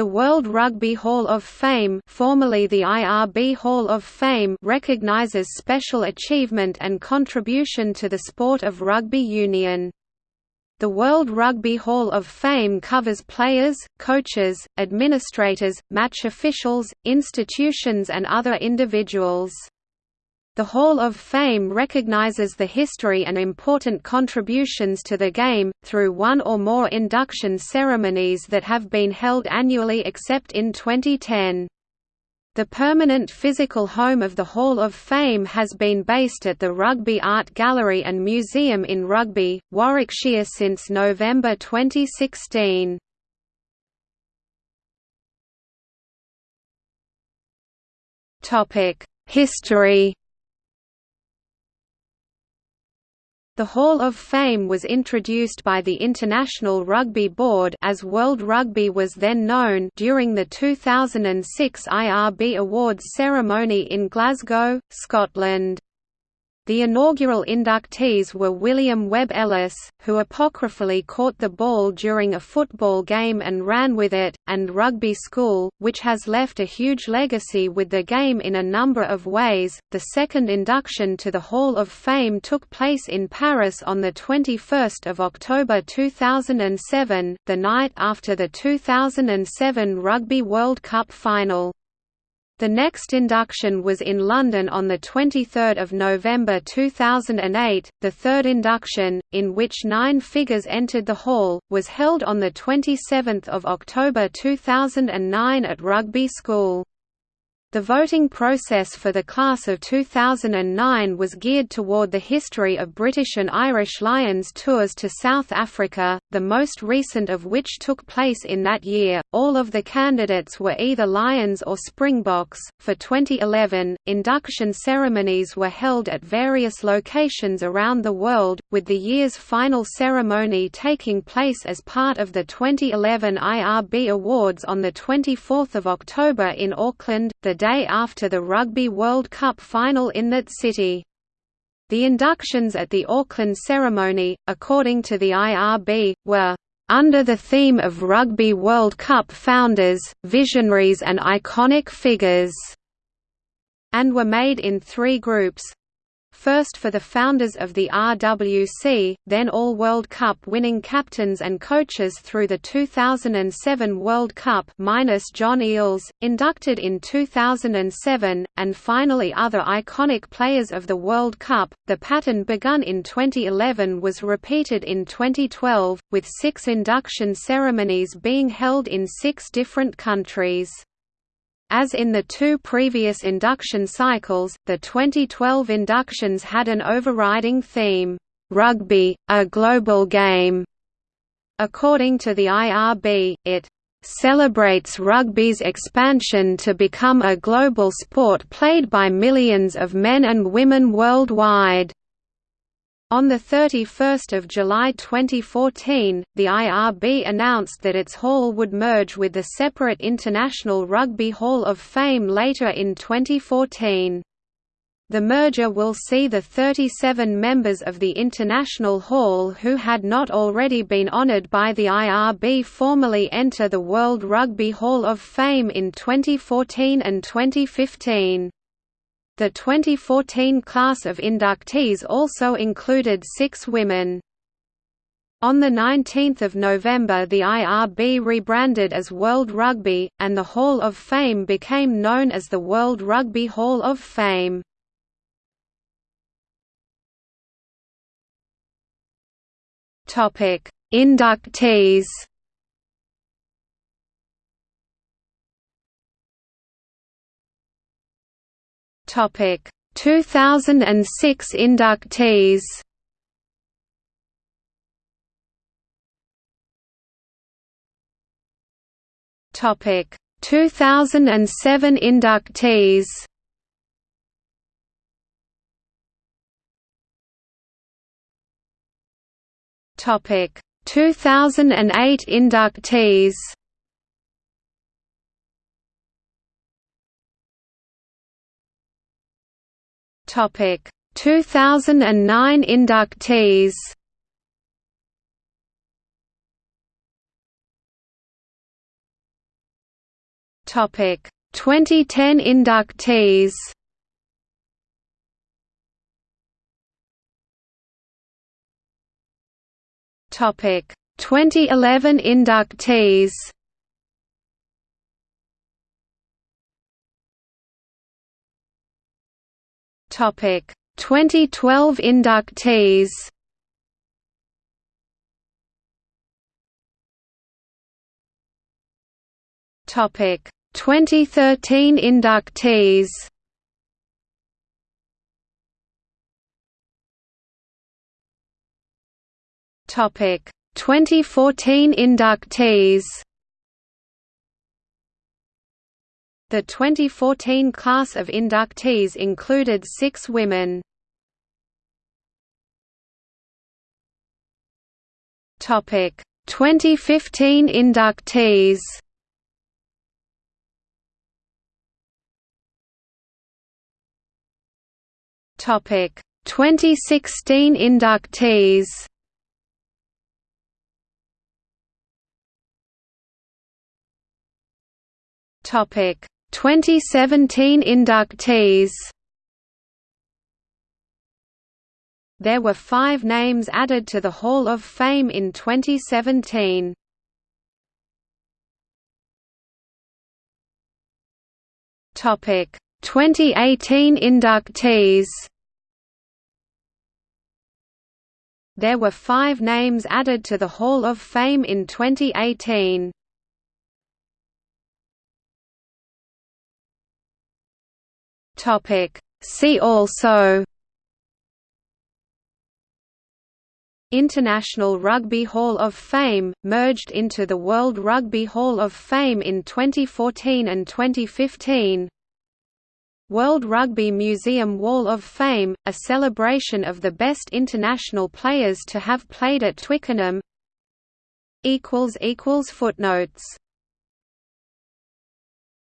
The World Rugby Hall of Fame formerly the IRB Hall of Fame recognizes special achievement and contribution to the sport of rugby union. The World Rugby Hall of Fame covers players, coaches, administrators, match officials, institutions and other individuals. The Hall of Fame recognizes the history and important contributions to the game, through one or more induction ceremonies that have been held annually except in 2010. The permanent physical home of the Hall of Fame has been based at the Rugby Art Gallery and Museum in Rugby, Warwickshire since November 2016. History The Hall of Fame was introduced by the International Rugby Board as World Rugby was then known during the 2006 IRB Awards ceremony in Glasgow, Scotland. The inaugural inductees were William Webb Ellis, who apocryphally caught the ball during a football game and ran with it, and Rugby School, which has left a huge legacy with the game in a number of ways. The second induction to the Hall of Fame took place in Paris on the 21st of October 2007, the night after the 2007 Rugby World Cup final. The next induction was in London on 23 November 2008. The third induction, in which nine figures entered the hall, was held on 27 October 2009 at Rugby School. The voting process for the class of 2009 was geared toward the history of British and Irish Lions tours to South Africa, the most recent of which took place in that year. All of the candidates were either Lions or Springboks. For 2011, induction ceremonies were held at various locations around the world, with the year's final ceremony taking place as part of the 2011 IRB Awards on the 24th of October in Auckland. The day after the Rugby World Cup final in that city. The inductions at the Auckland ceremony, according to the IRB, were under the theme of Rugby World Cup founders, visionaries and iconic figures, and were made in three groups, first for the founders of the RWC, then all World Cup winning captains and coaches through the 2007 World Cup minus John Eales, inducted in 2007, and finally other iconic players of the World Cup. The pattern begun in 2011 was repeated in 2012, with six induction ceremonies being held in six different countries. As in the two previous induction cycles, the 2012 inductions had an overriding theme, "'Rugby, a Global Game". According to the IRB, it "'celebrates rugby's expansion to become a global sport played by millions of men and women worldwide." On 31 July 2014, the IRB announced that its hall would merge with the separate International Rugby Hall of Fame later in 2014. The merger will see the 37 members of the International Hall who had not already been honoured by the IRB formally enter the World Rugby Hall of Fame in 2014 and 2015. The 2014 class of inductees also included six women. On 19 November the IRB rebranded as World Rugby, and the Hall of Fame became known as the World Rugby Hall of Fame. Inductees Topic 2006 inductees. Topic 2007 inductees. Topic 2008 inductees. Topic 2009 inductees. Topic 2010 inductees. Topic 2011 inductees. Topic 2012 inductees. Topic 2013 inductees. Topic 2014 inductees. The 2014 class of inductees included six women. Topic 2015 inductees. Topic 2016 inductees. Topic 2017 inductees. There were five names added to the Hall of Fame in 2017. Topic 2018 inductees There were five names added to the Hall of Fame in 2018. See also International Rugby Hall of Fame, merged into the World Rugby Hall of Fame in 2014 and 2015 World Rugby Museum Wall of Fame, a celebration of the best international players to have played at Twickenham. Footnotes